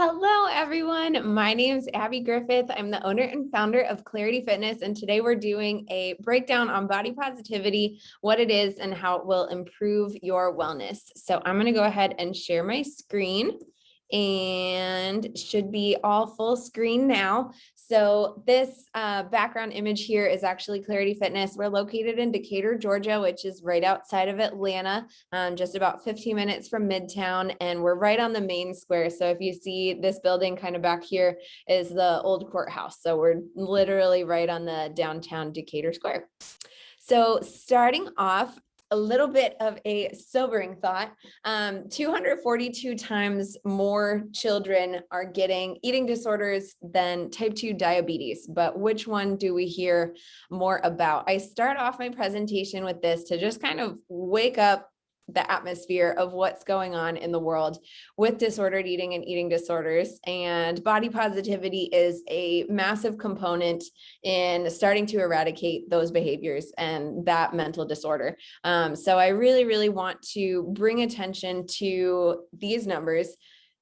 Hello, everyone. My name is Abby Griffith. I'm the owner and founder of Clarity Fitness, and today we're doing a breakdown on body positivity, what it is, and how it will improve your wellness. So I'm going to go ahead and share my screen and should be all full screen now. So this uh, background image here is actually Clarity Fitness. We're located in Decatur, Georgia, which is right outside of Atlanta, um, just about 15 minutes from Midtown, and we're right on the main square. So if you see this building kind of back here is the old courthouse. So we're literally right on the downtown Decatur Square. So starting off, a little bit of a sobering thought. Um, 242 times more children are getting eating disorders than type 2 diabetes, but which one do we hear more about? I start off my presentation with this to just kind of wake up the atmosphere of what's going on in the world with disordered eating and eating disorders. And body positivity is a massive component in starting to eradicate those behaviors and that mental disorder. Um, so I really, really want to bring attention to these numbers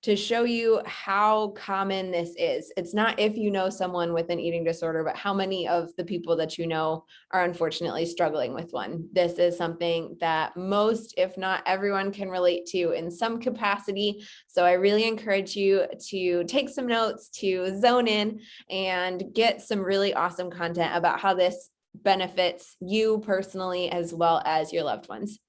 to show you how common this is. It's not if you know someone with an eating disorder, but how many of the people that you know are unfortunately struggling with one. This is something that most, if not everyone can relate to in some capacity. So I really encourage you to take some notes, to zone in and get some really awesome content about how this benefits you personally as well as your loved ones.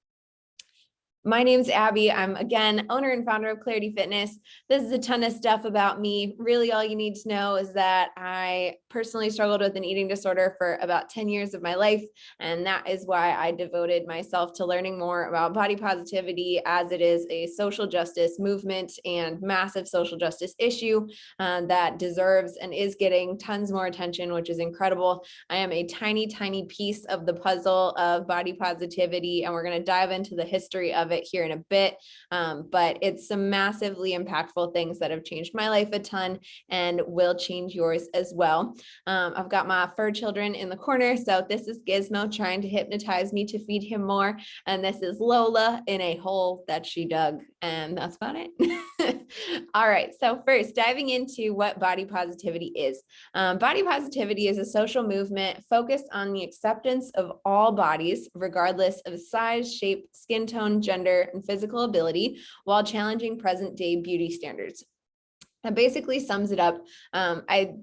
My name's Abby. I'm again owner and founder of Clarity Fitness. This is a ton of stuff about me. Really all you need to know is that I personally struggled with an eating disorder for about 10 years of my life. And that is why I devoted myself to learning more about body positivity as it is a social justice movement and massive social justice issue uh, that deserves and is getting tons more attention, which is incredible. I am a tiny, tiny piece of the puzzle of body positivity, and we're going to dive into the history of it it here in a bit, um, but it's some massively impactful things that have changed my life a ton and will change yours as well. Um, I've got my fur children in the corner. So this is Gizmo trying to hypnotize me to feed him more. And this is Lola in a hole that she dug. And that's about it. All right. So first diving into what body positivity is. Um, body positivity is a social movement focused on the acceptance of all bodies, regardless of size, shape, skin tone, gender, gender, and physical ability while challenging present day beauty standards. That basically sums it up. Um, I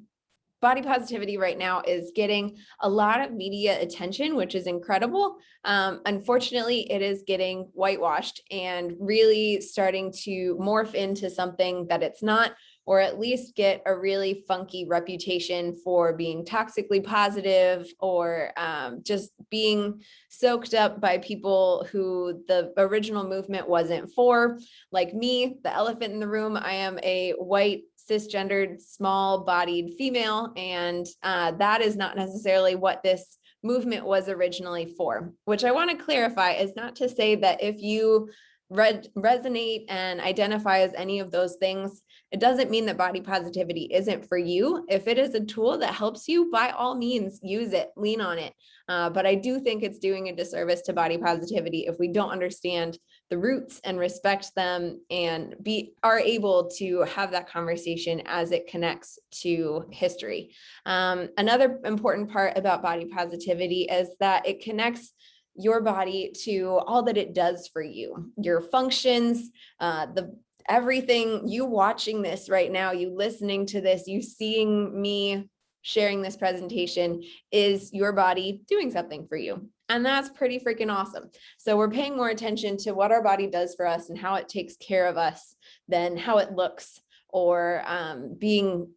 body positivity right now is getting a lot of media attention, which is incredible. Um, unfortunately, it is getting whitewashed and really starting to morph into something that it's not, or at least get a really funky reputation for being toxically positive or um, just being soaked up by people who the original movement wasn't for. Like me, the elephant in the room, I am a white cisgendered small bodied female and uh, that is not necessarily what this movement was originally for, which I want to clarify is not to say that if you read, resonate and identify as any of those things, it doesn't mean that body positivity isn't for you. If it is a tool that helps you, by all means, use it, lean on it. Uh, but I do think it's doing a disservice to body positivity if we don't understand the roots and respect them and be are able to have that conversation as it connects to history. Um, another important part about body positivity is that it connects your body to all that it does for you, your functions, uh, the everything you watching this right now, you listening to this, you seeing me sharing this presentation is your body doing something for you. And that's pretty freaking awesome. So we're paying more attention to what our body does for us and how it takes care of us than how it looks or um, being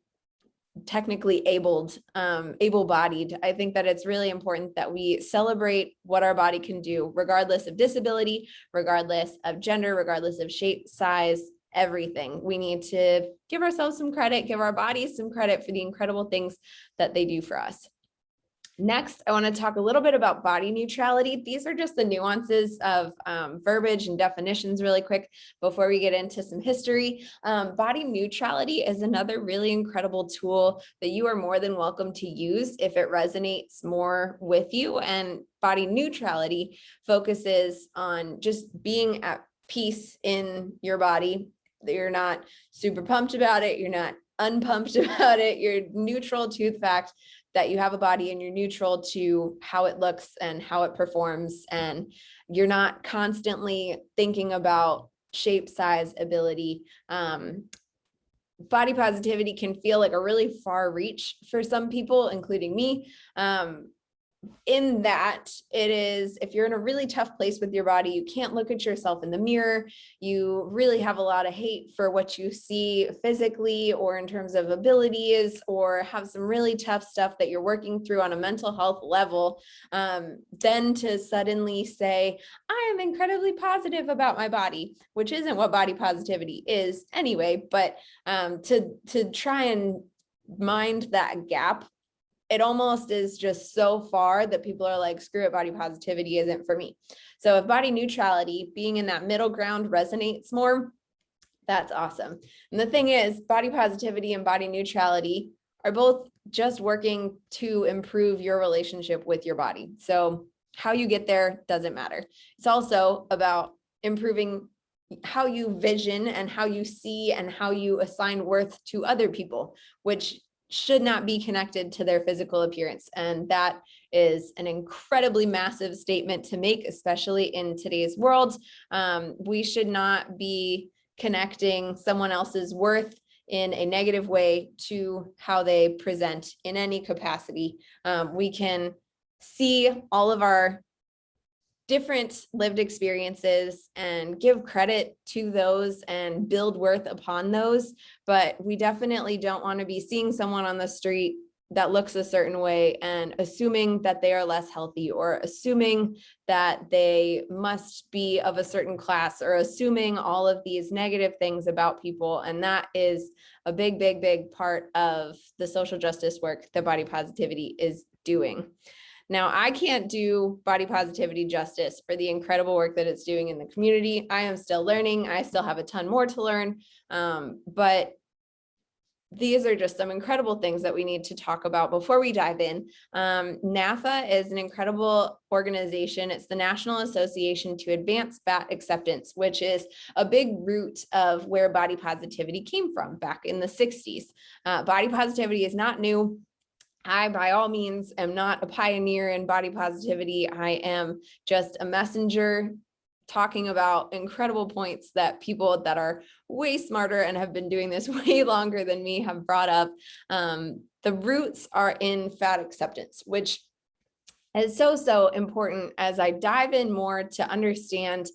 technically abled, um, able-bodied. I think that it's really important that we celebrate what our body can do, regardless of disability, regardless of gender, regardless of shape, size, everything. We need to give ourselves some credit, give our bodies some credit for the incredible things that they do for us. Next, I want to talk a little bit about body neutrality. These are just the nuances of um, verbiage and definitions really quick before we get into some history. Um, body neutrality is another really incredible tool that you are more than welcome to use if it resonates more with you. And body neutrality focuses on just being at peace in your body you're not super pumped about it. You're not unpumped about it. You're neutral to the fact that you have a body and you're neutral to how it looks and how it performs. And you're not constantly thinking about shape, size, ability. Um, body positivity can feel like a really far reach for some people, including me. Um, in that it is if you're in a really tough place with your body you can't look at yourself in the mirror. You really have a lot of hate for what you see physically or in terms of abilities or have some really tough stuff that you're working through on a mental health level um, then to suddenly say i am incredibly positive about my body which isn't what body positivity is anyway but um, to to try and mind that gap it almost is just so far that people are like, screw it, body positivity isn't for me. So if body neutrality, being in that middle ground resonates more, that's awesome. And the thing is, body positivity and body neutrality are both just working to improve your relationship with your body. So how you get there doesn't matter. It's also about improving how you vision and how you see and how you assign worth to other people, which should not be connected to their physical appearance. And that is an incredibly massive statement to make, especially in today's world. Um, we should not be connecting someone else's worth in a negative way to how they present in any capacity. Um, we can see all of our different lived experiences and give credit to those and build worth upon those. But we definitely don't want to be seeing someone on the street that looks a certain way and assuming that they are less healthy or assuming that they must be of a certain class or assuming all of these negative things about people. And that is a big, big, big part of the social justice work that body positivity is doing. Now, I can't do body positivity justice for the incredible work that it's doing in the community. I am still learning. I still have a ton more to learn, um, but these are just some incredible things that we need to talk about before we dive in. Um, NAAFA is an incredible organization. It's the National Association to Advance Fat Acceptance, which is a big root of where body positivity came from back in the 60s. Uh, body positivity is not new. I, by all means, am not a pioneer in body positivity. I am just a messenger talking about incredible points that people that are way smarter and have been doing this way longer than me have brought up. Um, the roots are in fat acceptance, which is so, so important as I dive in more to understand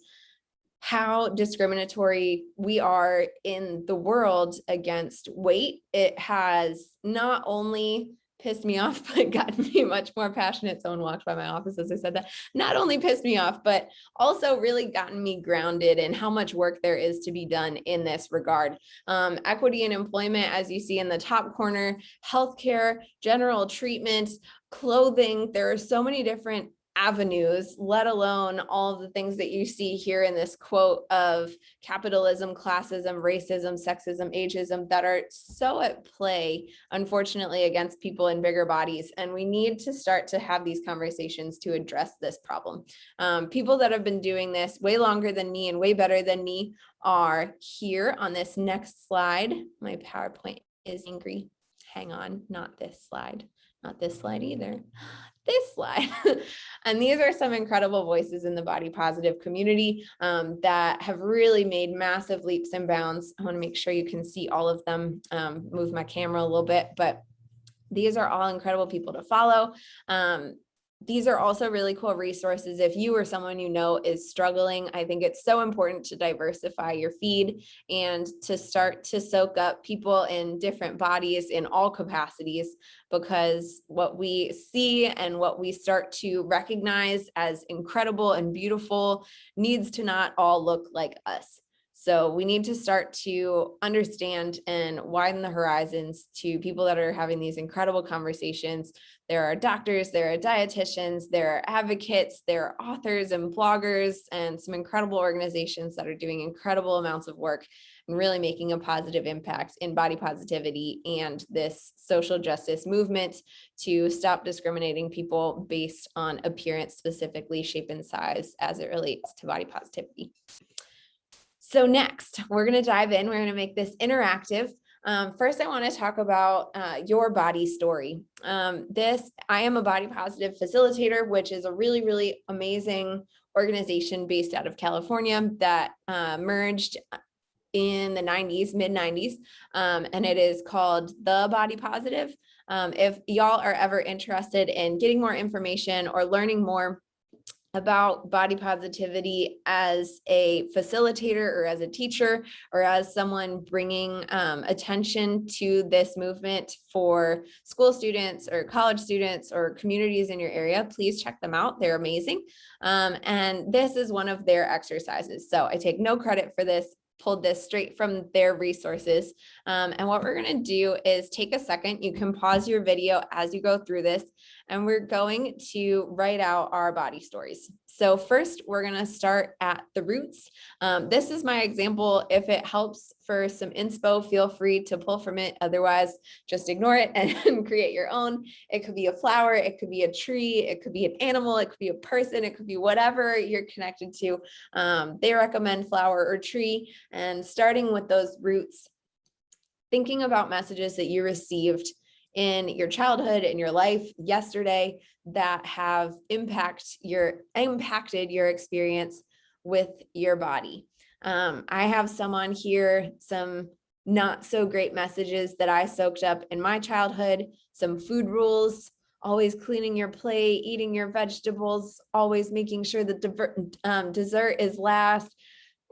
how discriminatory we are in the world against weight. It has not only pissed me off, but got me much more passionate. Someone walked by my office as I said that, not only pissed me off, but also really gotten me grounded in how much work there is to be done in this regard. Um, equity and employment, as you see in the top corner, healthcare, general treatment, clothing, there are so many different avenues, let alone all the things that you see here in this quote of capitalism, classism, racism, sexism, ageism that are so at play, unfortunately, against people in bigger bodies. And we need to start to have these conversations to address this problem. Um, people that have been doing this way longer than me and way better than me are here on this next slide. My PowerPoint is angry. Hang on, not this slide, not this slide either this slide. and these are some incredible voices in the body positive community um, that have really made massive leaps and bounds. I wanna make sure you can see all of them, um, move my camera a little bit, but these are all incredible people to follow. Um, these are also really cool resources. If you or someone you know is struggling, I think it's so important to diversify your feed and to start to soak up people in different bodies in all capacities, because what we see and what we start to recognize as incredible and beautiful needs to not all look like us. So we need to start to understand and widen the horizons to people that are having these incredible conversations. There are doctors, there are dietitians, there are advocates, there are authors and bloggers and some incredible organizations that are doing incredible amounts of work and really making a positive impact in body positivity and this social justice movement to stop discriminating people based on appearance, specifically shape and size as it relates to body positivity. So next, we're going to dive in. We're going to make this interactive. Um, first, I want to talk about uh, your body story. Um, this, I am a body positive facilitator, which is a really, really amazing organization based out of California that uh, merged in the 90s, mid 90s, um, and it is called The Body Positive. Um, if y'all are ever interested in getting more information or learning more about body positivity as a facilitator or as a teacher or as someone bringing um, attention to this movement for school students or college students or communities in your area, please check them out. They're amazing. Um, and this is one of their exercises. So I take no credit for this pulled this straight from their resources. Um, and what we're going to do is take a second. You can pause your video as you go through this, and we're going to write out our body stories. So first, we're going to start at the roots. Um, this is my example. If it helps for some inspo, feel free to pull from it. Otherwise, just ignore it and create your own. It could be a flower, it could be a tree, it could be an animal, it could be a person, it could be whatever you're connected to. Um, they recommend flower or tree and starting with those roots, thinking about messages that you received in your childhood, in your life yesterday that have impact your impacted your experience with your body. Um, I have some on here, some not so great messages that I soaked up in my childhood, some food rules, always cleaning your plate, eating your vegetables, always making sure that um, dessert is last,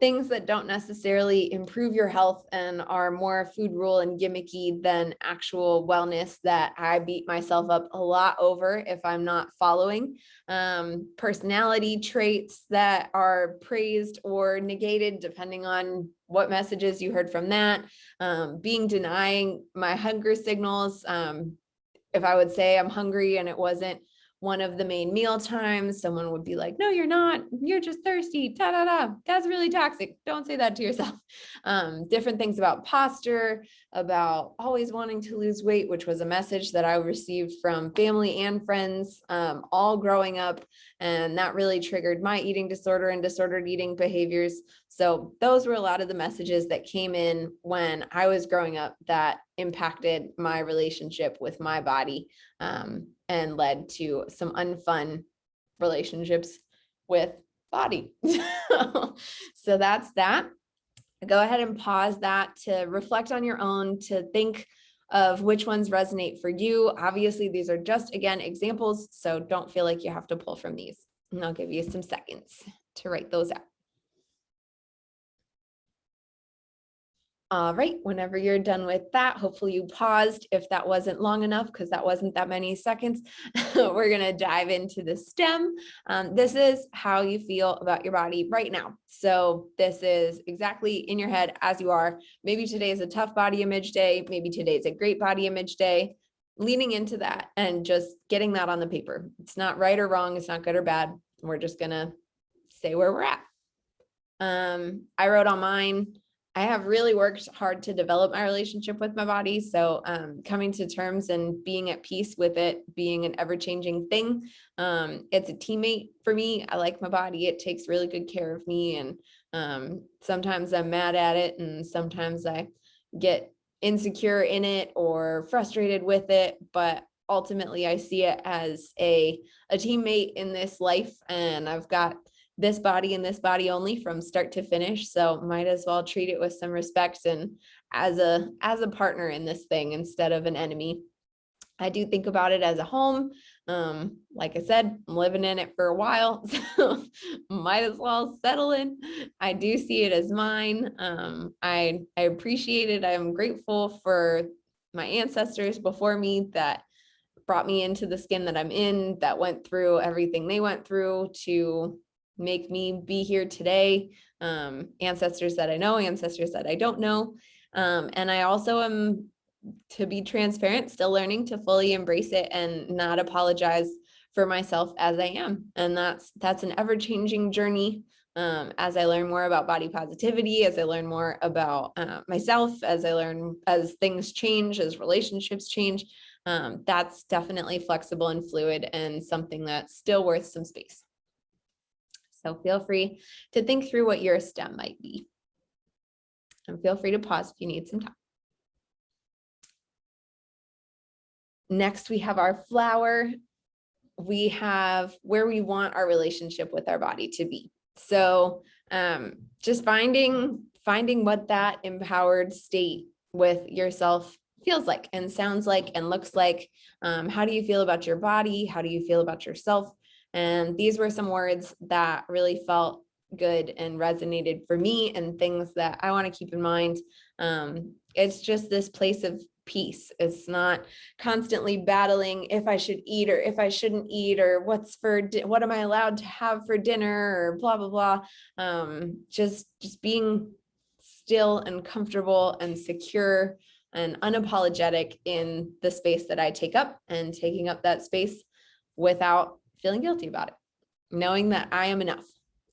things that don't necessarily improve your health and are more food rule and gimmicky than actual wellness that I beat myself up a lot over if I'm not following. Um, personality traits that are praised or negated depending on what messages you heard from that. Um, being denying my hunger signals. Um, if I would say I'm hungry and it wasn't one of the main meal times, someone would be like, no, you're not, you're just thirsty, da da da, that's really toxic. Don't say that to yourself. Um, different things about posture, about always wanting to lose weight, which was a message that I received from family and friends um, all growing up. And that really triggered my eating disorder and disordered eating behaviors. So those were a lot of the messages that came in when I was growing up that impacted my relationship with my body. Um, and led to some unfun relationships with body. so that's that. Go ahead and pause that to reflect on your own, to think of which ones resonate for you. Obviously, these are just, again, examples, so don't feel like you have to pull from these. And I'll give you some seconds to write those out. All right, whenever you're done with that, hopefully you paused if that wasn't long enough because that wasn't that many seconds. We're gonna dive into the stem. Um, this is how you feel about your body right now. So this is exactly in your head as you are. Maybe today is a tough body image day. Maybe today is a great body image day. Leaning into that and just getting that on the paper. It's not right or wrong. It's not good or bad. We're just gonna say where we're at. Um, I wrote on mine, I have really worked hard to develop my relationship with my body. So um, coming to terms and being at peace with it, being an ever changing thing. Um, it's a teammate for me. I like my body. It takes really good care of me. And um, sometimes I'm mad at it. And sometimes I get insecure in it or frustrated with it. But ultimately I see it as a, a teammate in this life. And I've got this body and this body only from start to finish. So might as well treat it with some respect and as a as a partner in this thing instead of an enemy. I do think about it as a home. Um, like I said, I'm living in it for a while, so might as well settle in. I do see it as mine. Um, I, I appreciate it. I'm grateful for my ancestors before me that brought me into the skin that I'm in, that went through everything they went through to make me be here today. Um, ancestors that I know, ancestors that I don't know. Um, and I also am, to be transparent, still learning to fully embrace it and not apologize for myself as I am. And that's that's an ever-changing journey um, as I learn more about body positivity, as I learn more about uh, myself, as I learn as things change, as relationships change, um, that's definitely flexible and fluid and something that's still worth some space. So feel free to think through what your stem might be. And feel free to pause if you need some time. Next, we have our flower. We have where we want our relationship with our body to be. So um, just finding, finding what that empowered state with yourself feels like and sounds like and looks like. Um, how do you feel about your body? How do you feel about yourself? And these were some words that really felt good and resonated for me and things that I want to keep in mind. Um, it's just this place of peace. It's not constantly battling if I should eat or if I shouldn't eat or what's for what am I allowed to have for dinner or blah blah blah. Um, just just being still and comfortable and secure and unapologetic in the space that I take up and taking up that space without feeling guilty about it, knowing that I am enough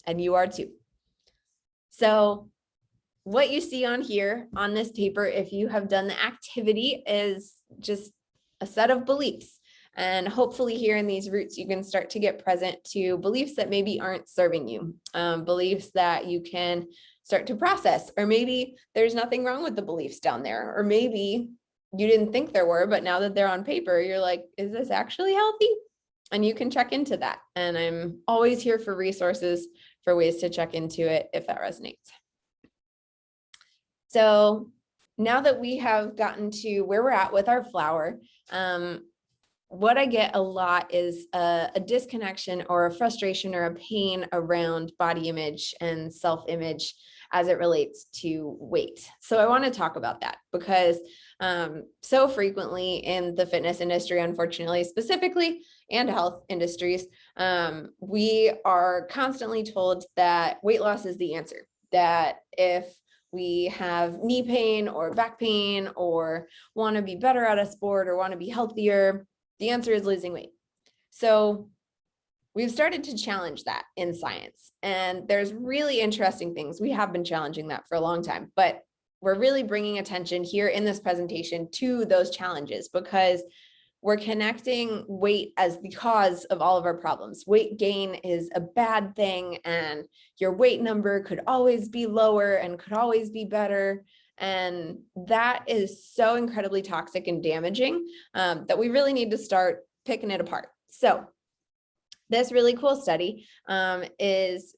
and you are too. So what you see on here on this paper, if you have done the activity is just a set of beliefs. And hopefully here in these roots, you can start to get present to beliefs that maybe aren't serving you, um, beliefs that you can start to process, or maybe there's nothing wrong with the beliefs down there, or maybe you didn't think there were, but now that they're on paper, you're like, is this actually healthy? And you can check into that. And I'm always here for resources for ways to check into it if that resonates. So now that we have gotten to where we're at with our flower, um, what I get a lot is a, a, disconnection or a frustration or a pain around body image and self-image as it relates to weight. So I want to talk about that because um, so frequently in the fitness industry, unfortunately, specifically and health industries, um, we are constantly told that weight loss is the answer, that if we have knee pain or back pain or want to be better at a sport or want to be healthier, the answer is losing weight. So we've started to challenge that in science and there's really interesting things. We have been challenging that for a long time, but we're really bringing attention here in this presentation to those challenges because we're connecting weight as the cause of all of our problems. Weight gain is a bad thing and your weight number could always be lower and could always be better. And that is so incredibly toxic and damaging um, that we really need to start picking it apart. So this really cool study um, is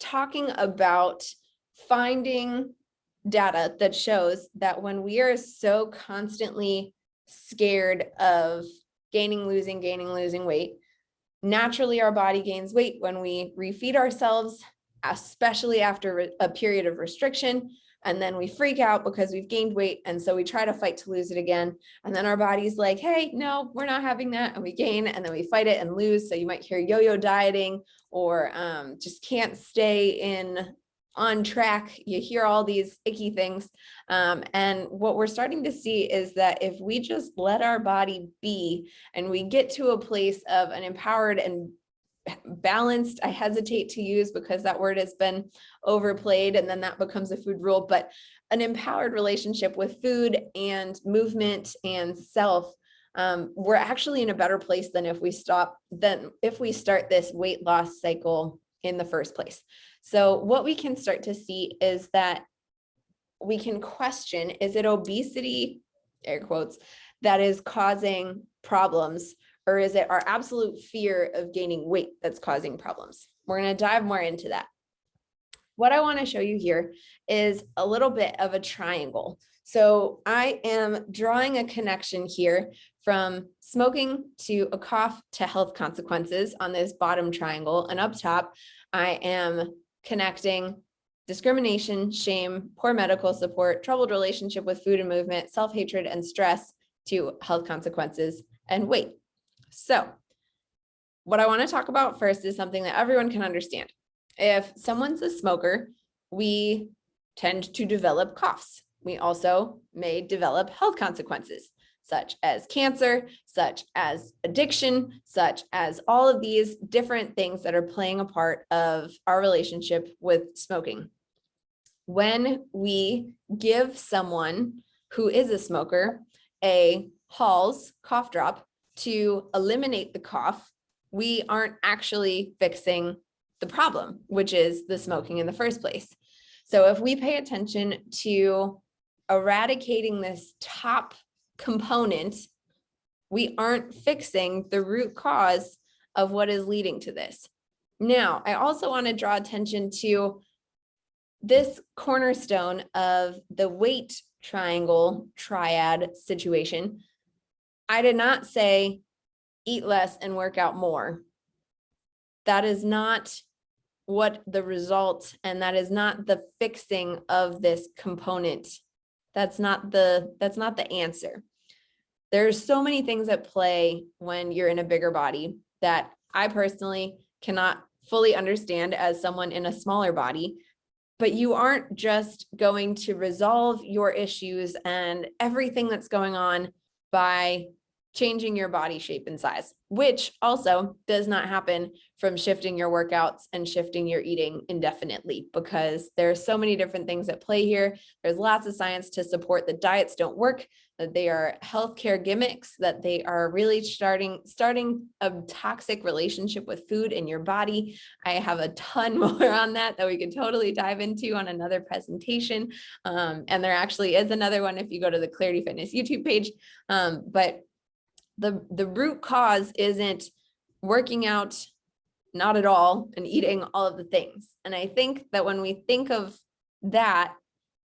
talking about finding data that shows that when we are so constantly scared of gaining, losing, gaining, losing weight. Naturally, our body gains weight when we refeed ourselves, especially after a period of restriction. And then we freak out because we've gained weight. And so we try to fight to lose it again. And then our body's like, hey, no, we're not having that. And we gain and then we fight it and lose. So you might hear yo-yo dieting or um, just can't stay in on track. You hear all these icky things. Um, and what we're starting to see is that if we just let our body be and we get to a place of an empowered and balanced, I hesitate to use because that word has been overplayed and then that becomes a food rule, but an empowered relationship with food and movement and self um, we're actually in a better place than if we stop, than if we start this weight loss cycle in the first place. So what we can start to see is that we can question, is it obesity, air quotes, that is causing problems or is it our absolute fear of gaining weight that's causing problems? We're going to dive more into that. What I want to show you here is a little bit of a triangle. So I am drawing a connection here from smoking to a cough to health consequences on this bottom triangle. And up top, I am connecting discrimination, shame, poor medical support, troubled relationship with food and movement, self-hatred and stress to health consequences and weight. So what I wanna talk about first is something that everyone can understand. If someone's a smoker, we tend to develop coughs. We also may develop health consequences such as cancer, such as addiction, such as all of these different things that are playing a part of our relationship with smoking. When we give someone who is a smoker a Halls cough drop to eliminate the cough, we aren't actually fixing the problem, which is the smoking in the first place. So if we pay attention to eradicating this top component, we aren't fixing the root cause of what is leading to this. Now, I also want to draw attention to this cornerstone of the weight triangle triad situation. I did not say eat less and work out more. That is not what the result and that is not the fixing of this component. That's not the that's not the answer. There's so many things at play when you're in a bigger body that I personally cannot fully understand as someone in a smaller body, but you aren't just going to resolve your issues and everything that's going on by changing your body shape and size, which also does not happen from shifting your workouts and shifting your eating indefinitely because there's so many different things at play here. There's lots of science to support that diets don't work, they are healthcare gimmicks, that they are really starting starting a toxic relationship with food in your body. I have a ton more on that that we could totally dive into on another presentation. Um, and there actually is another one if you go to the Clarity Fitness YouTube page. Um, but the, the root cause isn't working out, not at all, and eating all of the things. And I think that when we think of that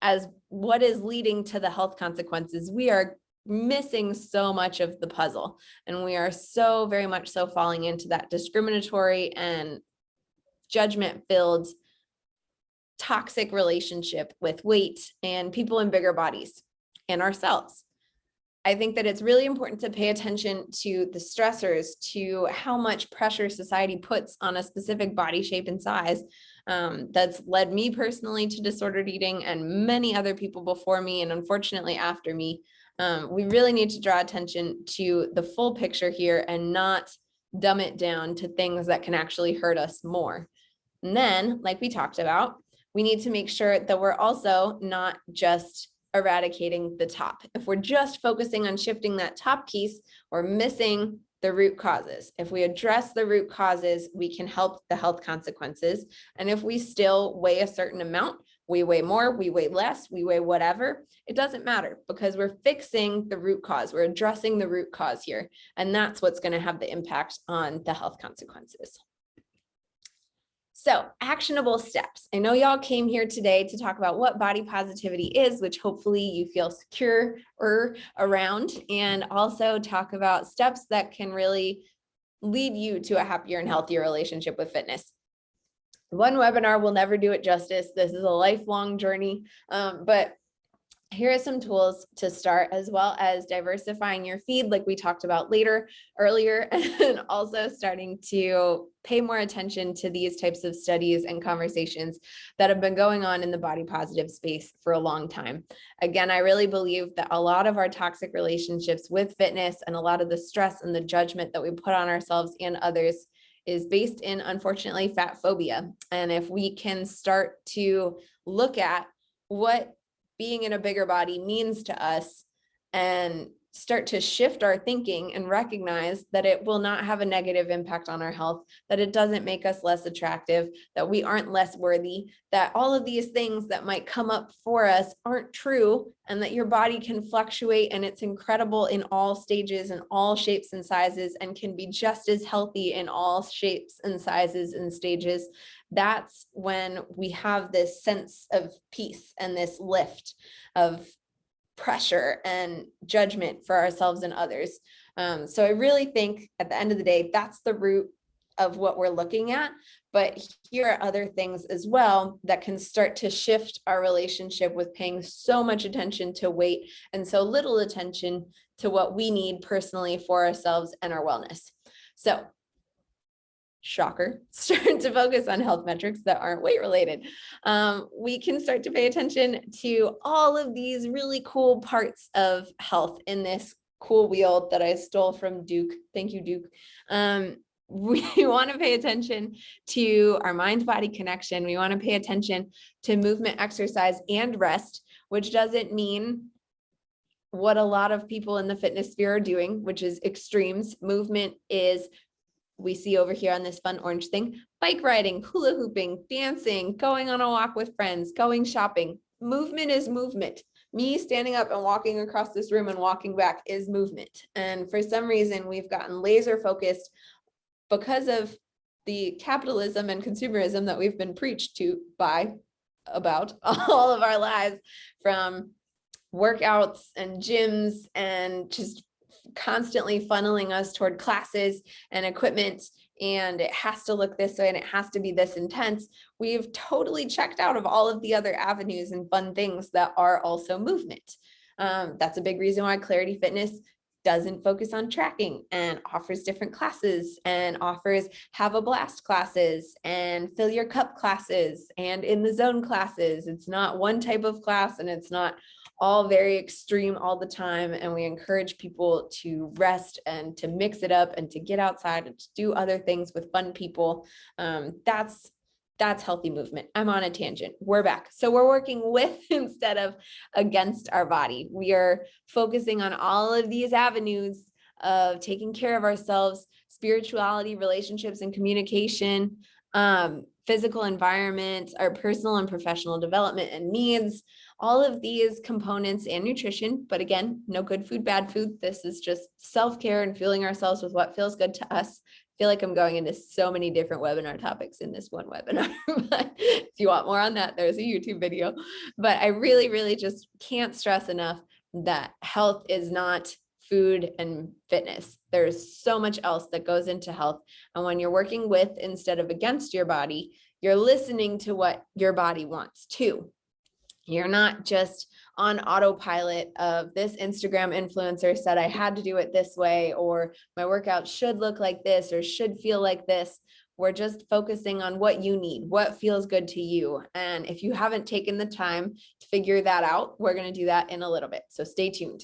as what is leading to the health consequences, we are missing so much of the puzzle. And we are so very much so falling into that discriminatory and judgment filled toxic relationship with weight and people in bigger bodies and ourselves. I think that it's really important to pay attention to the stressors, to how much pressure society puts on a specific body shape and size. Um, that's led me personally to disordered eating and many other people before me and unfortunately after me. Um, we really need to draw attention to the full picture here and not dumb it down to things that can actually hurt us more. And then, like we talked about, we need to make sure that we're also not just eradicating the top. If we're just focusing on shifting that top piece, we're missing the root causes. If we address the root causes, we can help the health consequences. And if we still weigh a certain amount, we weigh more, we weigh less, we weigh whatever, it doesn't matter because we're fixing the root cause. We're addressing the root cause here. And that's what's going to have the impact on the health consequences. So actionable steps. I know y'all came here today to talk about what body positivity is, which hopefully you feel secure or around, and also talk about steps that can really lead you to a happier and healthier relationship with fitness. One webinar will never do it justice. This is a lifelong journey, um, but here are some tools to start as well as diversifying your feed like we talked about later earlier and also starting to pay more attention to these types of studies and conversations that have been going on in the body positive space for a long time. Again, I really believe that a lot of our toxic relationships with fitness and a lot of the stress and the judgment that we put on ourselves and others is based in unfortunately fat phobia. And if we can start to look at what being in a bigger body means to us. And start to shift our thinking and recognize that it will not have a negative impact on our health, that it doesn't make us less attractive, that we aren't less worthy, that all of these things that might come up for us aren't true, and that your body can fluctuate and it's incredible in all stages and all shapes and sizes and can be just as healthy in all shapes and sizes and stages. That's when we have this sense of peace and this lift of pressure and judgment for ourselves and others. Um, so I really think at the end of the day, that's the root of what we're looking at. But here are other things as well that can start to shift our relationship with paying so much attention to weight and so little attention to what we need personally for ourselves and our wellness. So shocker, start to focus on health metrics that aren't weight related. Um, we can start to pay attention to all of these really cool parts of health in this cool wheel that I stole from Duke. Thank you, Duke. Um, we want to pay attention to our mind body connection. We want to pay attention to movement, exercise, and rest, which doesn't mean what a lot of people in the fitness sphere are doing, which is extremes. Movement is we see over here on this fun orange thing, bike riding, hula hooping, dancing, going on a walk with friends, going shopping. Movement is movement. Me standing up and walking across this room and walking back is movement. And for some reason, we've gotten laser focused because of the capitalism and consumerism that we've been preached to by about all of our lives from workouts and gyms and just constantly funneling us toward classes and equipment and it has to look this way and it has to be this intense. We've totally checked out of all of the other avenues and fun things that are also movement. Um, that's a big reason why Clarity Fitness doesn't focus on tracking and offers different classes and offers have a blast classes and fill your cup classes and in the zone classes. It's not one type of class and it's not all very extreme all the time. And we encourage people to rest and to mix it up and to get outside and to do other things with fun people. Um, that's that's healthy movement. I'm on a tangent. We're back. So we're working with instead of against our body. We are focusing on all of these avenues of taking care of ourselves, spirituality, relationships and communication, um, physical environment, our personal and professional development and needs, all of these components and nutrition, but again, no good food, bad food. This is just self-care and fueling ourselves with what feels good to us. I feel like I'm going into so many different webinar topics in this one webinar, but if you want more on that, there's a YouTube video. But I really, really just can't stress enough that health is not food and fitness. There's so much else that goes into health. And when you're working with instead of against your body, you're listening to what your body wants too. You're not just on autopilot of this Instagram influencer said I had to do it this way, or my workout should look like this, or should feel like this. We're just focusing on what you need, what feels good to you. And if you haven't taken the time to figure that out, we're going to do that in a little bit. So stay tuned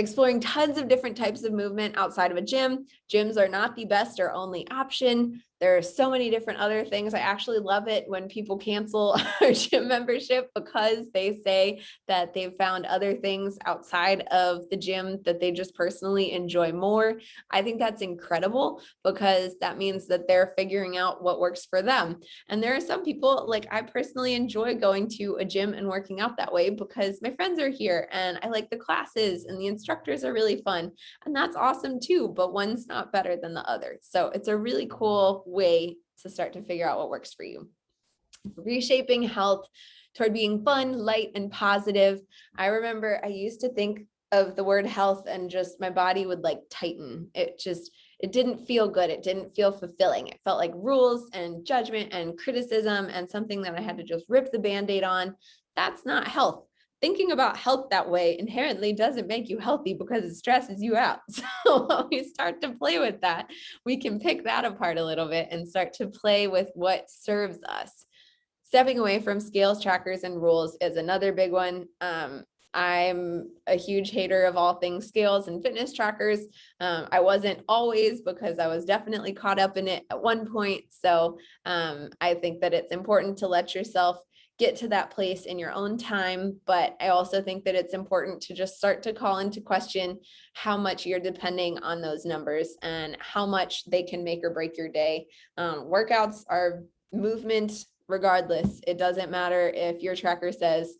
exploring tons of different types of movement outside of a gym. Gyms are not the best or only option. There are so many different other things. I actually love it when people cancel our gym membership because they say that they've found other things outside of the gym that they just personally enjoy more. I think that's incredible because that means that they're figuring out what works for them. And there are some people like I personally enjoy going to a gym and working out that way because my friends are here and I like the classes and the instructors are really fun. And that's awesome too, but one's not better than the other. So it's a really cool way to start to figure out what works for you. Reshaping health toward being fun, light, and positive. I remember I used to think of the word health and just my body would like tighten. It just, it didn't feel good. It didn't feel fulfilling. It felt like rules and judgment and criticism and something that I had to just rip the band-aid on. That's not health thinking about health that way inherently doesn't make you healthy because it stresses you out. So when we start to play with that, we can pick that apart a little bit and start to play with what serves us. Stepping away from scales, trackers, and rules is another big one. Um, I'm a huge hater of all things scales and fitness trackers. Um, I wasn't always because I was definitely caught up in it at one point. So um, I think that it's important to let yourself get to that place in your own time. But I also think that it's important to just start to call into question how much you're depending on those numbers and how much they can make or break your day. Um, workouts are movement regardless. It doesn't matter if your tracker says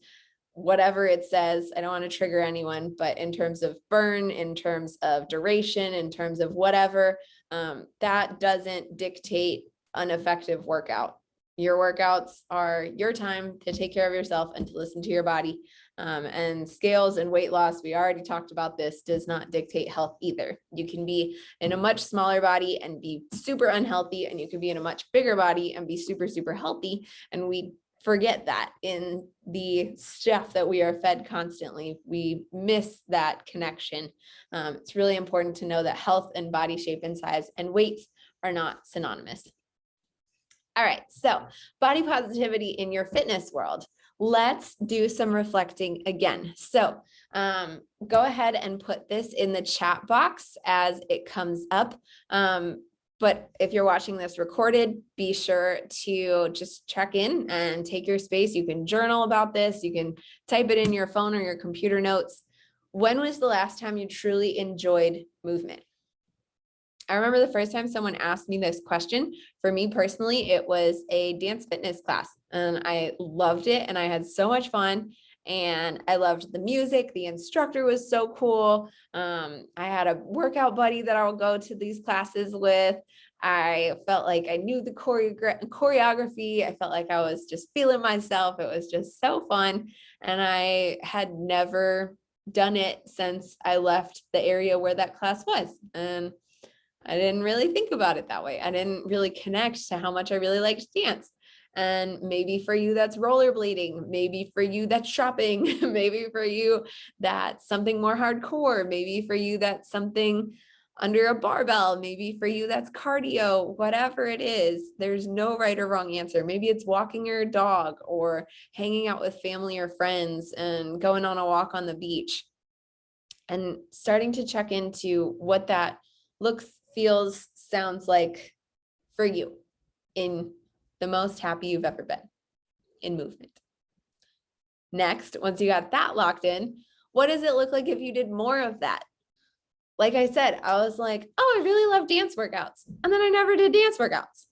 whatever it says. I don't want to trigger anyone, but in terms of burn, in terms of duration, in terms of whatever, um, that doesn't dictate an effective workout your workouts are your time to take care of yourself and to listen to your body. Um, and scales and weight loss, we already talked about this, does not dictate health either. You can be in a much smaller body and be super unhealthy, and you can be in a much bigger body and be super, super healthy. And we forget that in the stuff that we are fed constantly. We miss that connection. Um, it's really important to know that health and body shape and size and weight are not synonymous. All right, so body positivity in your fitness world. Let's do some reflecting again. So um, go ahead and put this in the chat box as it comes up. Um, but if you're watching this recorded, be sure to just check in and take your space. You can journal about this. You can type it in your phone or your computer notes. When was the last time you truly enjoyed movement? I remember the first time someone asked me this question, for me personally, it was a dance fitness class and I loved it and I had so much fun and I loved the music. The instructor was so cool. Um, I had a workout buddy that I'll go to these classes with. I felt like I knew the choreogra choreography. I felt like I was just feeling myself. It was just so fun. And I had never done it since I left the area where that class was. And I didn't really think about it that way. I didn't really connect to how much I really liked dance. And maybe for you, that's rollerblading. Maybe for you, that's shopping. maybe for you, that's something more hardcore. Maybe for you, that's something under a barbell. Maybe for you, that's cardio, whatever it is, there's no right or wrong answer. Maybe it's walking your dog or hanging out with family or friends and going on a walk on the beach and starting to check into what that looks, feels, sounds like for you in the most happy you've ever been in movement. Next, once you got that locked in, what does it look like if you did more of that? Like I said, I was like, oh, I really love dance workouts. And then I never did dance workouts.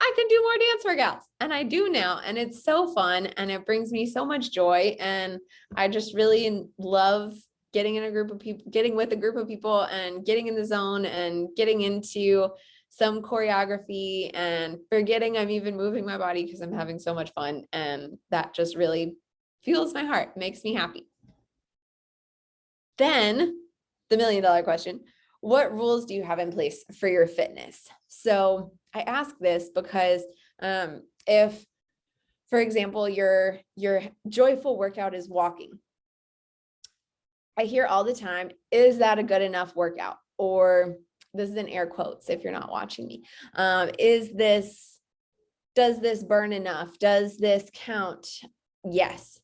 I can do more dance workouts and I do now. And it's so fun and it brings me so much joy. And I just really love getting in a group of people, getting with a group of people and getting in the zone and getting into some choreography and forgetting I'm even moving my body because I'm having so much fun. And that just really fuels my heart, makes me happy. Then the million dollar question, what rules do you have in place for your fitness? So I ask this because um, if, for example, your, your joyful workout is walking, I hear all the time, is that a good enough workout? Or this is in air quotes if you're not watching me. Um, is this, does this burn enough? Does this count? Yes.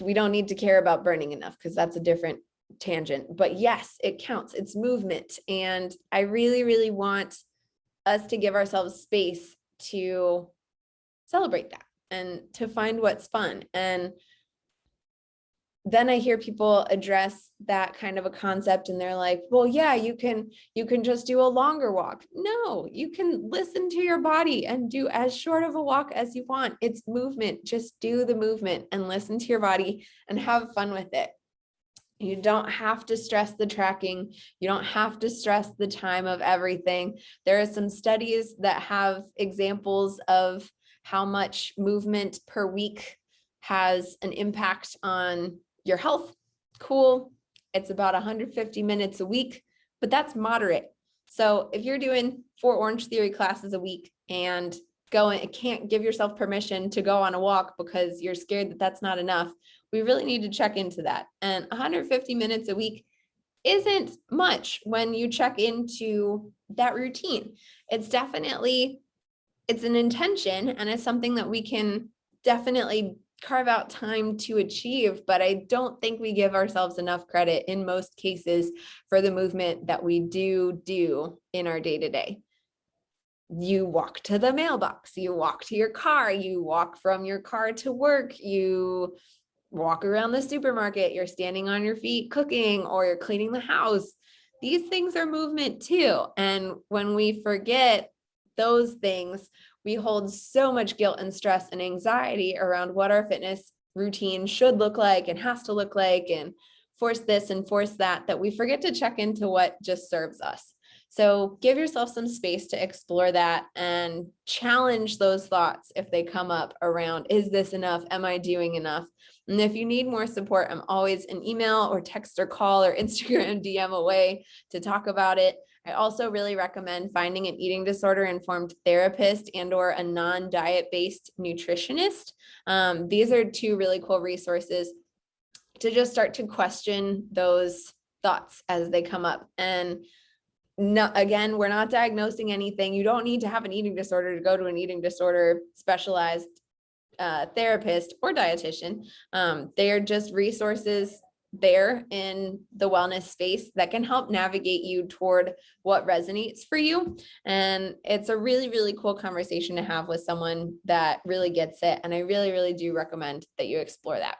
We don't need to care about burning enough because that's a different tangent, but yes, it counts. It's movement. And I really, really want us to give ourselves space to celebrate that and to find what's fun. And then I hear people address that kind of a concept and they're like, well, yeah, you can, you can just do a longer walk. No, you can listen to your body and do as short of a walk as you want. It's movement. Just do the movement and listen to your body and have fun with it. You don't have to stress the tracking. You don't have to stress the time of everything. There are some studies that have examples of how much movement per week has an impact on your health. Cool. It's about 150 minutes a week, but that's moderate. So if you're doing four Orange Theory classes a week and going, can't give yourself permission to go on a walk because you're scared that that's not enough, we really need to check into that. And 150 minutes a week isn't much when you check into that routine. It's definitely, it's an intention and it's something that we can definitely carve out time to achieve, but I don't think we give ourselves enough credit in most cases for the movement that we do do in our day to day. You walk to the mailbox, you walk to your car, you walk from your car to work, you walk around the supermarket, you're standing on your feet cooking or you're cleaning the house. These things are movement too. And when we forget those things, we hold so much guilt and stress and anxiety around what our fitness routine should look like and has to look like and force this and force that, that we forget to check into what just serves us. So give yourself some space to explore that and challenge those thoughts if they come up around, is this enough? Am I doing enough? And if you need more support, I'm always an email or text or call or Instagram DM away to talk about it. I also really recommend finding an eating disorder informed therapist and or a non-diet based nutritionist. Um, these are two really cool resources to just start to question those thoughts as they come up. And no, again, we're not diagnosing anything. You don't need to have an eating disorder to go to an eating disorder specialized uh, therapist or dietitian. Um, they are just resources there in the wellness space that can help navigate you toward what resonates for you. And it's a really, really cool conversation to have with someone that really gets it. And I really, really do recommend that you explore that.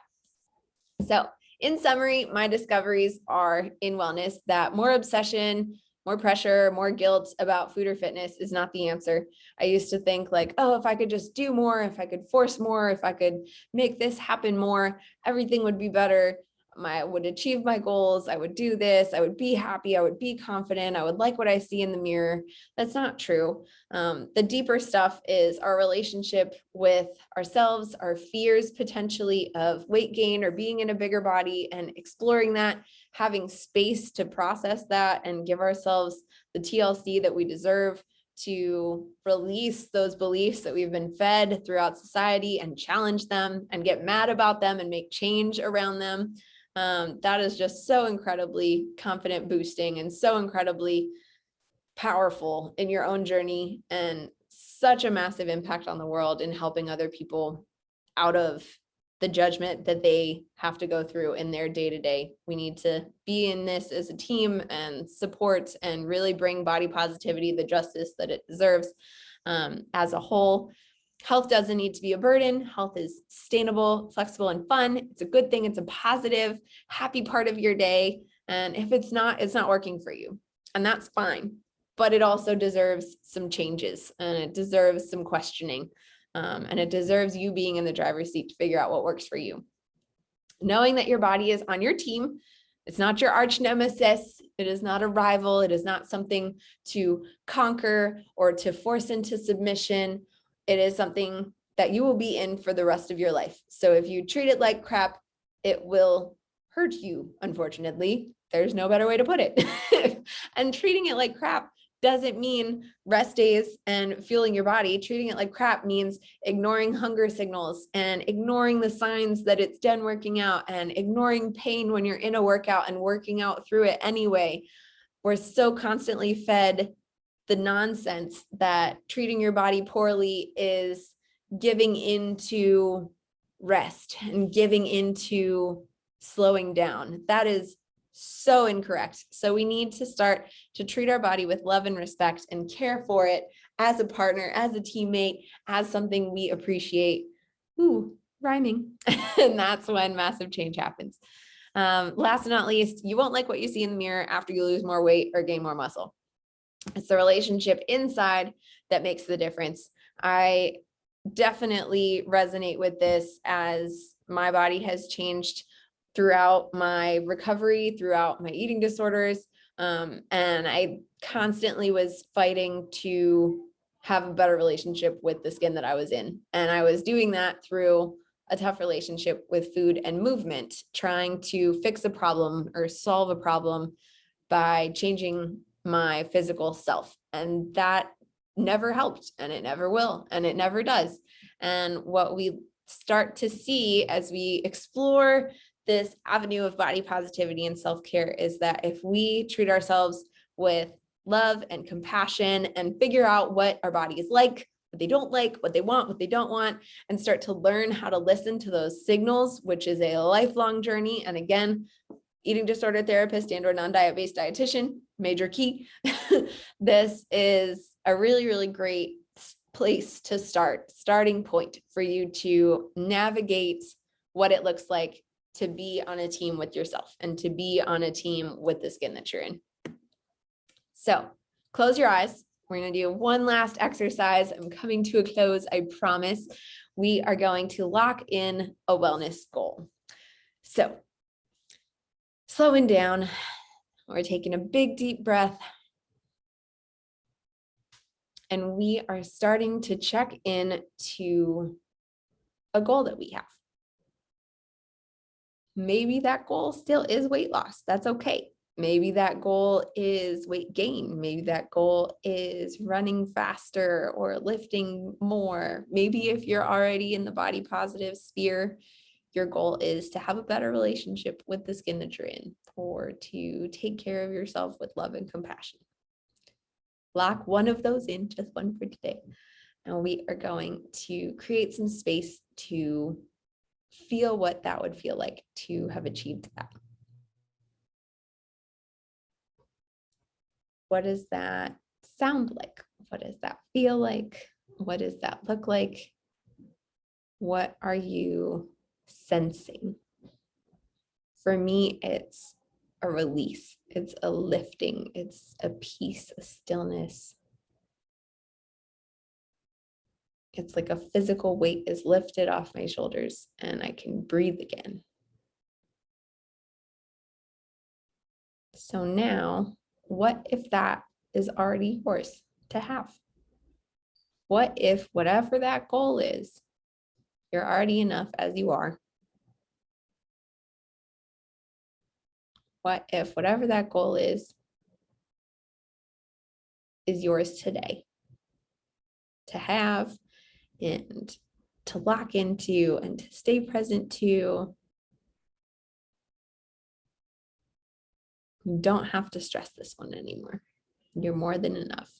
So in summary, my discoveries are in wellness that more obsession more pressure, more guilt about food or fitness is not the answer. I used to think like, oh, if I could just do more, if I could force more, if I could make this happen more, everything would be better. My, I would achieve my goals. I would do this. I would be happy. I would be confident. I would like what I see in the mirror. That's not true. Um, the deeper stuff is our relationship with ourselves, our fears potentially of weight gain or being in a bigger body and exploring that having space to process that and give ourselves the TLC that we deserve to release those beliefs that we've been fed throughout society and challenge them and get mad about them and make change around them. Um, that is just so incredibly confident boosting and so incredibly powerful in your own journey and such a massive impact on the world in helping other people out of the judgment that they have to go through in their day to day. We need to be in this as a team and support and really bring body positivity the justice that it deserves um, as a whole. Health doesn't need to be a burden. Health is sustainable, flexible, and fun. It's a good thing. It's a positive, happy part of your day. And if it's not, it's not working for you. And that's fine. But it also deserves some changes and it deserves some questioning. Um, and it deserves you being in the driver's seat to figure out what works for you. Knowing that your body is on your team, it's not your arch nemesis. It is not a rival. It is not something to conquer or to force into submission. It is something that you will be in for the rest of your life. So if you treat it like crap, it will hurt you, unfortunately. There's no better way to put it. and treating it like crap doesn't mean rest days and fueling your body. Treating it like crap means ignoring hunger signals and ignoring the signs that it's done working out and ignoring pain when you're in a workout and working out through it anyway. We're so constantly fed the nonsense that treating your body poorly is giving into rest and giving into slowing down. That is so incorrect. So we need to start to treat our body with love and respect and care for it as a partner, as a teammate, as something we appreciate. Ooh, rhyming. and that's when massive change happens. Um, last but not least, you won't like what you see in the mirror after you lose more weight or gain more muscle. It's the relationship inside that makes the difference. I definitely resonate with this as my body has changed throughout my recovery, throughout my eating disorders. Um, and I constantly was fighting to have a better relationship with the skin that I was in. And I was doing that through a tough relationship with food and movement, trying to fix a problem or solve a problem by changing my physical self. And that never helped and it never will and it never does. And what we start to see as we explore this avenue of body positivity and self-care is that if we treat ourselves with love and compassion and figure out what our body is like, what they don't like, what they want, what they don't want, and start to learn how to listen to those signals, which is a lifelong journey. And again, eating disorder therapist and or non-diet based dietitian, major key. this is a really, really great place to start, starting point for you to navigate what it looks like to be on a team with yourself and to be on a team with the skin that you're in. So close your eyes. We're going to do one last exercise. I'm coming to a close, I promise. We are going to lock in a wellness goal. So slowing down, we're taking a big deep breath. And we are starting to check in to a goal that we have maybe that goal still is weight loss. That's okay. Maybe that goal is weight gain. Maybe that goal is running faster or lifting more. Maybe if you're already in the body positive sphere, your goal is to have a better relationship with the skin that you're in or to take care of yourself with love and compassion. Lock one of those in, just one for today. And we are going to create some space to feel what that would feel like to have achieved that. What does that sound like? What does that feel like? What does that look like? What are you sensing? For me, it's a release. It's a lifting. It's a peace, a stillness. It's like a physical weight is lifted off my shoulders and I can breathe again. So now, what if that is already yours to have? What if whatever that goal is, you're already enough as you are? What if whatever that goal is, is yours today to have and to lock into and to stay present to. You don't have to stress this one anymore. You're more than enough.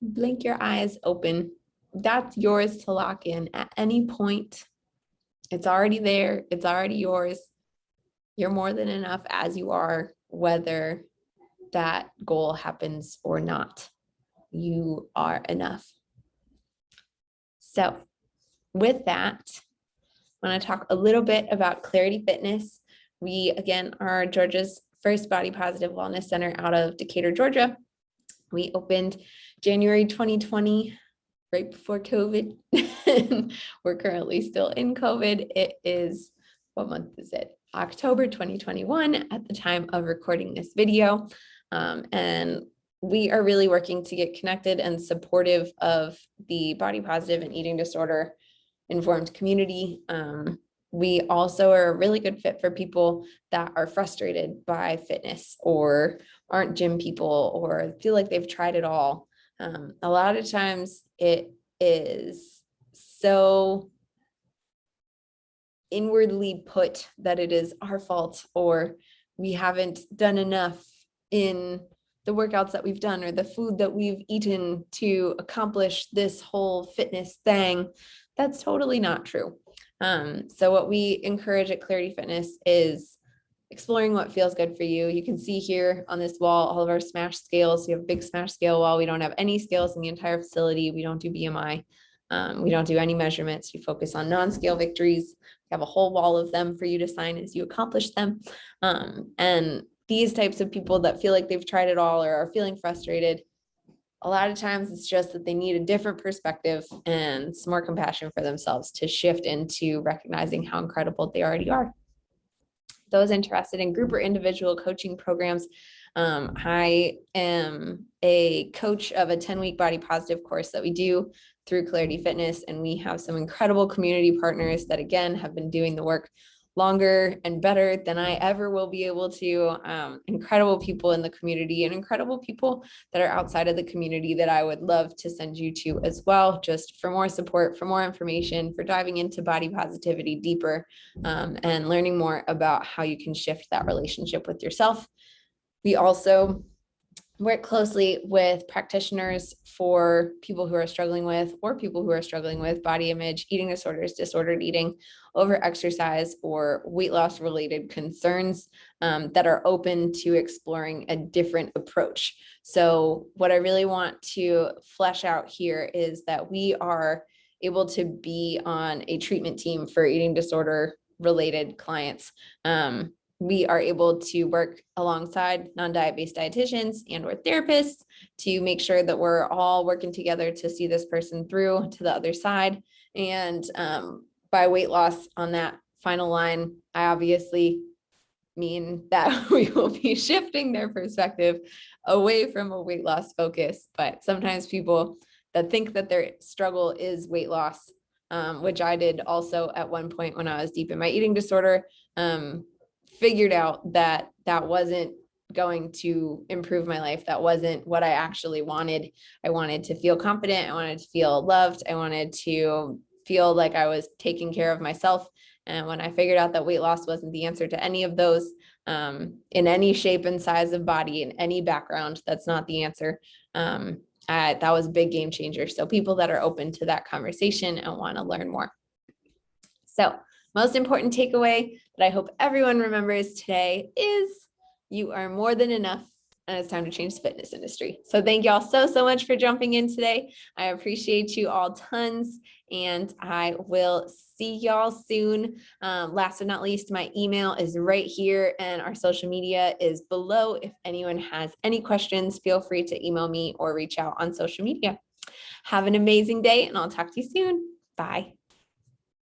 Blink your eyes open. That's yours to lock in at any point. It's already there. It's already yours. You're more than enough as you are, whether that goal happens or not. You are enough. So with that, I want to talk a little bit about Clarity Fitness. We, again, are Georgia's first body positive wellness center out of Decatur, Georgia. We opened January 2020, right before COVID. We're currently still in COVID. It is, what month is it? October 2021 at the time of recording this video. Um, and we are really working to get connected and supportive of the body positive and eating disorder informed community. Um, we also are a really good fit for people that are frustrated by fitness or aren't gym people or feel like they've tried it all. Um, a lot of times it is so inwardly put that it is our fault or we haven't done enough in the workouts that we've done or the food that we've eaten to accomplish this whole fitness thing. That's totally not true. Um, so what we encourage at Clarity Fitness is exploring what feels good for you. You can see here on this wall, all of our smash scales. We have a big smash scale wall. We don't have any scales in the entire facility. We don't do BMI. Um, we don't do any measurements. We focus on non-scale victories. We have a whole wall of them for you to sign as you accomplish them. Um, and these types of people that feel like they've tried it all or are feeling frustrated, a lot of times it's just that they need a different perspective and some more compassion for themselves to shift into recognizing how incredible they already are. Those interested in group or individual coaching programs, um, I am a coach of a 10 week body positive course that we do through Clarity Fitness. And we have some incredible community partners that again have been doing the work longer and better than I ever will be able to. Um, incredible people in the community and incredible people that are outside of the community that I would love to send you to as well, just for more support, for more information, for diving into body positivity deeper um, and learning more about how you can shift that relationship with yourself. We also work closely with practitioners for people who are struggling with or people who are struggling with body image, eating disorders, disordered eating, over exercise or weight loss related concerns um, that are open to exploring a different approach. So what I really want to flesh out here is that we are able to be on a treatment team for eating disorder related clients. Um, we are able to work alongside non-diet based dietitians and or therapists to make sure that we're all working together to see this person through to the other side. And um, by weight loss on that final line, I obviously mean that we will be shifting their perspective away from a weight loss focus. But sometimes people that think that their struggle is weight loss, um, which I did also at one point when I was deep in my eating disorder, um, figured out that that wasn't going to improve my life. That wasn't what I actually wanted. I wanted to feel confident. I wanted to feel loved. I wanted to feel like I was taking care of myself. And when I figured out that weight loss wasn't the answer to any of those um, in any shape and size of body, in any background, that's not the answer. Um, I, that was a big game changer. So people that are open to that conversation and want to learn more. So most important takeaway that I hope everyone remembers today is you are more than enough and it's time to change the fitness industry. So thank y'all so, so much for jumping in today. I appreciate you all tons and I will see y'all soon. Um, last but not least, my email is right here and our social media is below. If anyone has any questions, feel free to email me or reach out on social media. Have an amazing day and I'll talk to you soon. Bye.